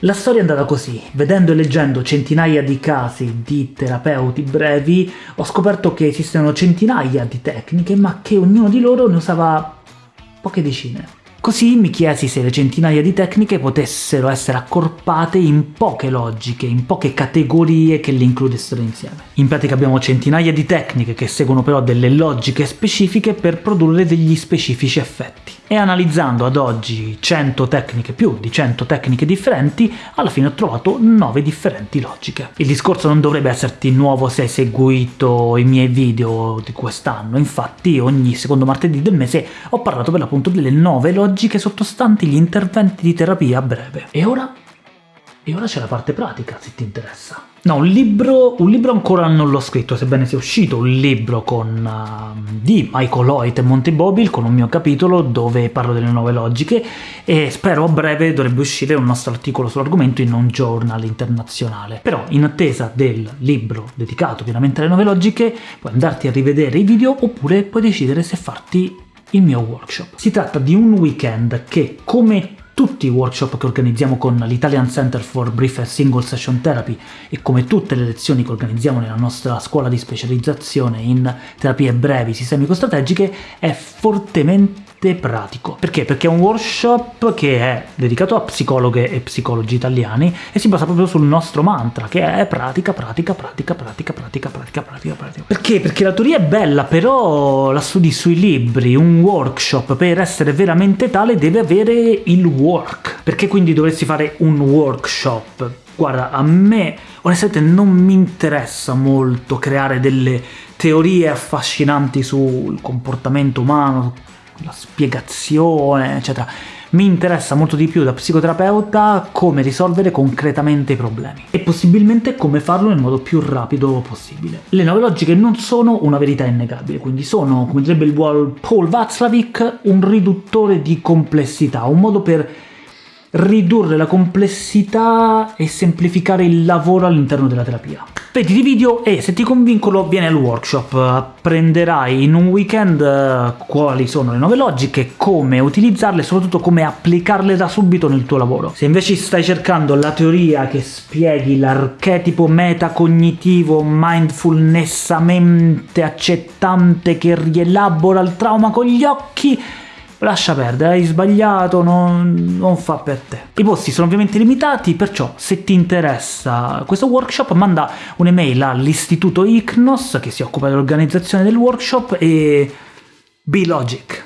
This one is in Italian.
La storia è andata così, vedendo e leggendo centinaia di casi di terapeuti brevi, ho scoperto che esistono centinaia di tecniche, ma che ognuno di loro ne usava poche decine. Così mi chiesi se le centinaia di tecniche potessero essere accorpate in poche logiche, in poche categorie che le includessero insieme. In pratica abbiamo centinaia di tecniche che seguono però delle logiche specifiche per produrre degli specifici effetti. E analizzando ad oggi 100 tecniche, più di 100 tecniche differenti, alla fine ho trovato 9 differenti logiche. Il discorso non dovrebbe esserti nuovo se hai seguito i miei video di quest'anno, infatti ogni secondo martedì del mese ho parlato per l'appunto delle 9 logiche sottostanti gli interventi di terapia a breve. E ora? E ora c'è la parte pratica, se ti interessa. No, un libro, un libro ancora non l'ho scritto, sebbene sia uscito un libro con, uh, di Michael Hoyt e Monty Bobil, con un mio capitolo dove parlo delle nuove logiche, e spero a breve dovrebbe uscire un nostro articolo sull'argomento in un journal internazionale. Però, in attesa del libro dedicato pienamente alle nuove logiche, puoi andarti a rivedere i video, oppure puoi decidere se farti il mio workshop. Si tratta di un weekend che, come tutti i workshop che organizziamo con l'Italian Center for Brief and Single Session Therapy e come tutte le lezioni che organizziamo nella nostra scuola di specializzazione in terapie brevi sistemico-strategiche, è fortemente pratico. Perché? Perché è un workshop che è dedicato a psicologhe e psicologi italiani e si basa proprio sul nostro mantra, che è pratica, pratica, pratica, pratica, pratica, pratica, pratica, pratica. Perché? Perché la teoria è bella, però la studi sui libri, un workshop per essere veramente tale deve avere il work. Perché quindi dovresti fare un workshop? Guarda, a me onestamente non mi interessa molto creare delle teorie affascinanti sul comportamento umano, la spiegazione, eccetera. Mi interessa molto di più da psicoterapeuta come risolvere concretamente i problemi, e possibilmente come farlo nel modo più rapido possibile. Le nuove logiche non sono una verità innegabile, quindi sono, come direbbe il buon Paul Václavic, un riduttore di complessità, un modo per ridurre la complessità e semplificare il lavoro all'interno della terapia. Vedi i video e se ti convincono vieni al workshop, apprenderai in un weekend eh, quali sono le nuove logiche, come utilizzarle e soprattutto come applicarle da subito nel tuo lavoro. Se invece stai cercando la teoria che spieghi l'archetipo metacognitivo mindfulnessamente accettante che rielabora il trauma con gli occhi, lascia perdere, hai sbagliato, non, non, fa per te. I posti sono ovviamente limitati, perciò se ti interessa questo workshop manda un'email all'istituto ICNOS che si occupa dell'organizzazione del workshop e be logic.